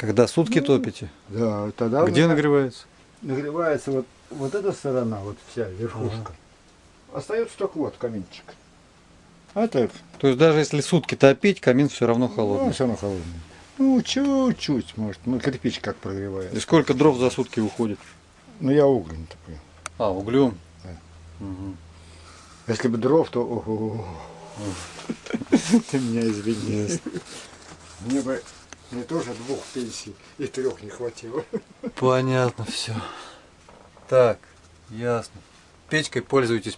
Когда сутки топите? Да, тогда Где нагревается? нагревается вот, вот эта сторона, вот вся верхушка. Остается только вот каминчик. А это То есть даже если сутки топить, камин все равно ну, холодный. все равно холодный. Ну, чуть-чуть, может. Ну, кирпич как прогревает. И сколько дров за сутки уходит? Ну, я углем такой. А, углем? Да. Мгм. Если бы дров, то... Ты меня извини. Мне бы мне тоже двух пенсий и трех не хватило. Понятно все. Так, ясно. Печкой пользуйтесь